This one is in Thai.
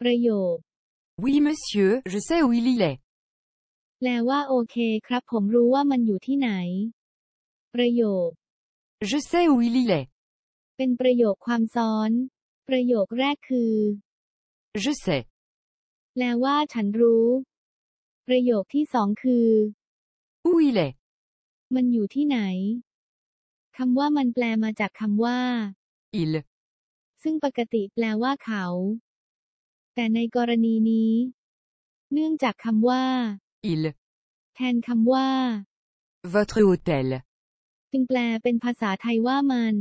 ประโยค Oui monsieur, je sais où il y est. แปลว่าโอเคครับผมรู้ว่ามันอยู่ที่ไหน ประโยค Je sais où il y est. เป็นประโยคความซ้อน ประโยคแรกคือ Je sais. แปลว่าฉันรู้ ประโยคที่สองคือ Où il est. มันอยู่ที่ไหน คำว่ามันแปลมาจากคำว่า Il. ซึ่งปกติแปลว่าเขา แต่ในกรณีนี้ เนื่องจากคำว่า Il. แทนคำว่า Votre hôtel. จึงแปลเป็นภาษาไทยว่ามัน